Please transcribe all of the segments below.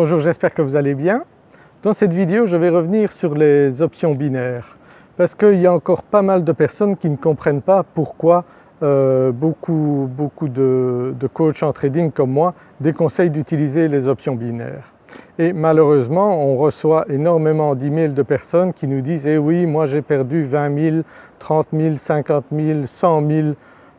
Bonjour, j'espère que vous allez bien. Dans cette vidéo je vais revenir sur les options binaires parce qu'il y a encore pas mal de personnes qui ne comprennent pas pourquoi euh, beaucoup, beaucoup de, de coachs en trading comme moi déconseillent d'utiliser les options binaires. Et malheureusement on reçoit énormément d'emails de personnes qui nous disent « eh oui moi j'ai perdu 20 000, 30 000, 50 000, 100 000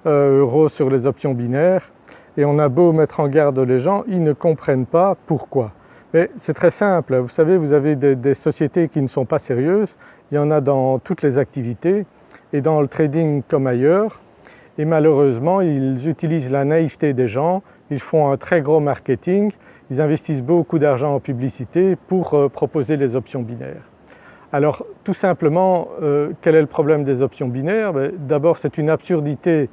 euros sur les options binaires » et on a beau mettre en garde les gens, ils ne comprennent pas pourquoi. C'est très simple, vous savez vous avez des, sociétés qui ne sont pas sérieuses, il y en a dans toutes les activités et dans le trading comme ailleurs. Et malheureusement ils utilisent la naïveté des gens, ils font un très gros marketing, ils investissent beaucoup d'argent en publicité pour euh, proposer les options binaires. Alors tout simplement, euh, quel est le problème des options binaires? Ben, D'abord c'est une absurdité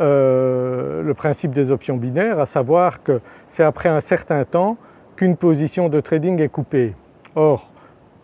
euh, le principe des options binaires, à savoir que c'est après un certain temps qu'une position de trading est coupée. Or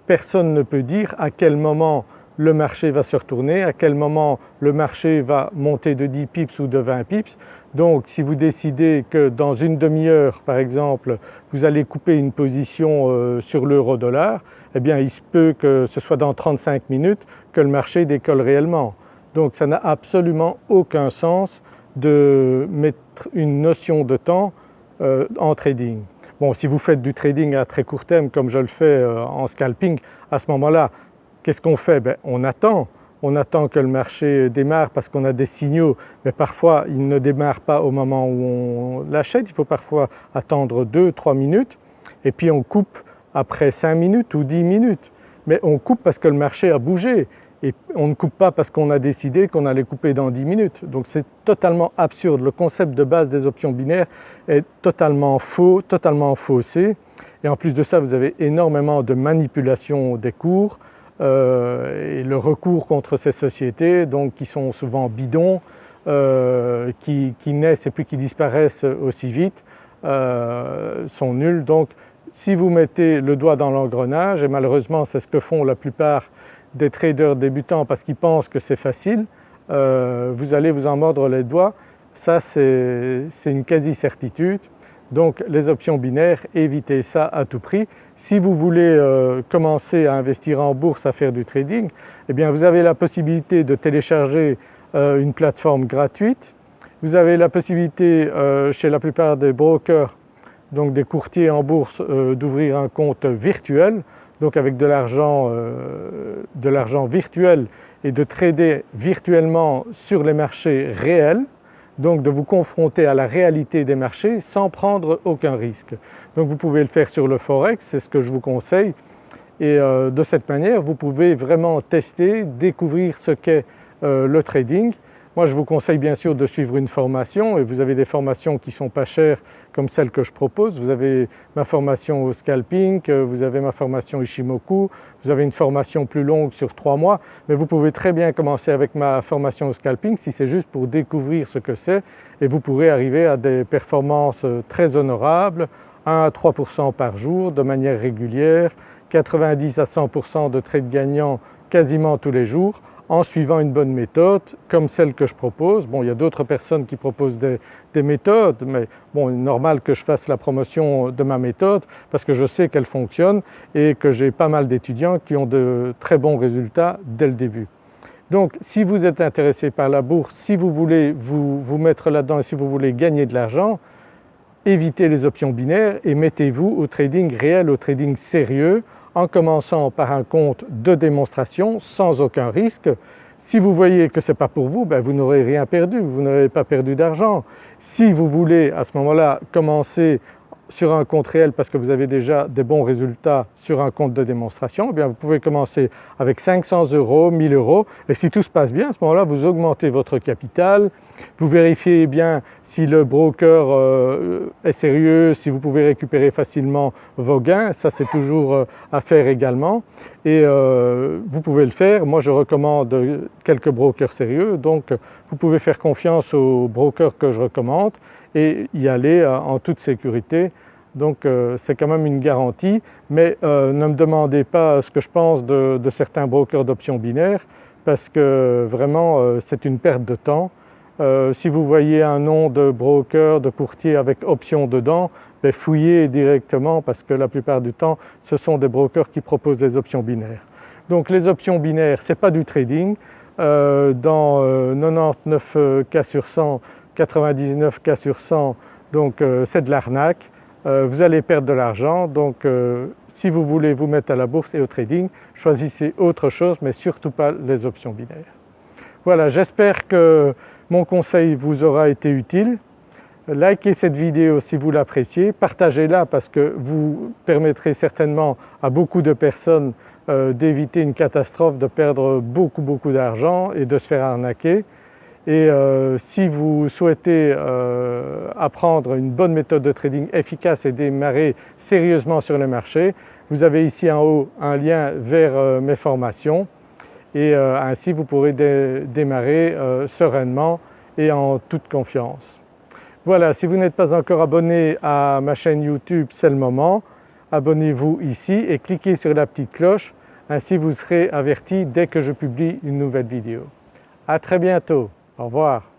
personne ne peut dire à quel moment le marché va se retourner, à quel moment le marché va monter de 10 pips ou de 20 pips. Donc si vous décidez que dans une demi-heure par exemple vous allez couper une position euh, sur l'euro dollar, eh bien il se peut que ce soit dans 35 minutes que le marché décolle réellement. Donc ça n'a absolument aucun sens de mettre une notion de temps euh, en trading. Bon si vous faites du trading à très court terme comme je le fais euh, en scalping, à ce moment-là qu'est-ce qu'on fait? Ben, On attend, on attend que le marché démarre parce qu'on a des signaux. Mais parfois il ne démarre pas au moment où on l'achète, il faut parfois attendre 2-3 minutes. Et puis on coupe après 5 minutes ou 10 minutes. Mais on coupe parce que le marché a bougé et on ne coupe pas parce qu'on a décidé qu'on allait couper dans 10 minutes. Donc c'est totalement absurde, le concept de base des options binaires est totalement faux, totalement faussé et en plus de ça vous avez énormément de manipulation des cours euh, et le recours contre ces sociétés donc qui sont souvent bidons, euh, qui, naissent et puis qui disparaissent aussi vite euh, sont nuls. Donc si vous mettez le doigt dans l'engrenage et malheureusement c'est ce que font la plupart des traders débutants parce qu'ils pensent que c'est facile, euh, vous allez vous en mordre les doigts. Ça c'est une quasi-certitude. Donc les options binaires, évitez ça à tout prix. Si vous voulez euh, commencer à investir en bourse, à faire du trading, eh bien vous avez la possibilité de télécharger euh, une plateforme gratuite. Vous avez la possibilité chez la plupart des brokers, donc des courtiers en bourse, d'ouvrir un compte virtuel donc avec de l'argent euh, virtuel et de trader virtuellement sur les marchés réels, donc de vous confronter à la réalité des marchés sans prendre aucun risque. Donc vous pouvez le faire sur le Forex, c'est ce que je vous conseille et euh, de cette manière vous pouvez vraiment tester, découvrir ce qu'est euh, le trading moi je vous conseille bien sûr de suivre une formation et vous avez des formations qui ne sont pas chères comme celle que je propose. Vous avez ma formation au scalping, euh, vous avez ma formation Ishimoku, vous avez une formation plus longue sur trois mois mais vous pouvez très bien commencer avec ma formation au scalping si c'est juste pour découvrir ce que c'est et vous pourrez arriver à des performances euh, très honorables, 1 à 3% par jour de manière régulière, 90 à 100% de trades gagnants quasiment tous les jours en suivant une bonne méthode comme celle que je propose. Bon il y a d'autres personnes qui proposent des, méthodes mais bon normal que je fasse la promotion de ma méthode parce que je sais qu'elle fonctionne et que j'ai pas mal d'étudiants qui ont de très bons résultats dès le début. Donc si vous êtes intéressé par la bourse, si vous voulez vous mettre là-dedans et si vous voulez gagner de l'argent, évitez les options binaires et mettez-vous au trading réel, au trading sérieux en commençant par un compte de démonstration sans aucun risque. Si vous voyez que ce n'est pas pour vous, ben vous n'aurez rien perdu, vous n'aurez pas perdu d'argent. Si vous voulez à ce moment-là commencer sur un compte réel parce que vous avez déjà des bons résultats sur un compte de démonstration, eh bien vous pouvez commencer avec 500 euros, 1000 euros. Et si tout se passe bien à ce moment-là vous augmentez votre capital, vous vérifiez bien si le broker euh, est sérieux, si vous pouvez récupérer facilement vos gains, ça c'est toujours euh, à faire également. Et euh, vous pouvez le faire. Moi je recommande quelques brokers sérieux. Donc vous pouvez faire confiance aux brokers que je recommande et y aller en toute sécurité. Donc c'est quand même une garantie mais ne me demandez pas ce que je pense de certains brokers d'options binaires parce que vraiment c'est une perte de temps Euh, si vous voyez un nom de broker, de courtier avec option dedans, ben fouillez directement parce que la plupart du temps ce sont des brokers qui proposent des options binaires. Donc les options binaires ce n'est pas du trading, euh, dans 99 euh, cas sur 100, 99 cas sur 100 donc c'est de l'arnaque, vous allez perdre de l'argent donc si vous voulez vous mettre à la bourse et au trading, choisissez autre chose mais surtout pas les options binaires. Voilà, j'espère que mon conseil vous aura été utile. Likez cette vidéo si vous l'appréciez, partagez-la parce que vous permettrez certainement à beaucoup de personnes euh, d'éviter une catastrophe, de perdre beaucoup beaucoup d'argent et de se faire arnaquer. Et euh, si vous souhaitez euh, apprendre une bonne méthode de trading efficace et démarrer sérieusement sur le marché, vous avez ici en haut un lien vers mes formations et euh, ainsi vous pourrez démarrer euh, sereinement et en toute confiance. Voilà, si vous n'êtes pas encore abonné à ma chaîne YouTube, c'est le moment. Abonnez-vous ici et cliquez sur la petite cloche, ainsi vous serez averti dès que je publie une nouvelle vidéo. À très bientôt, au revoir.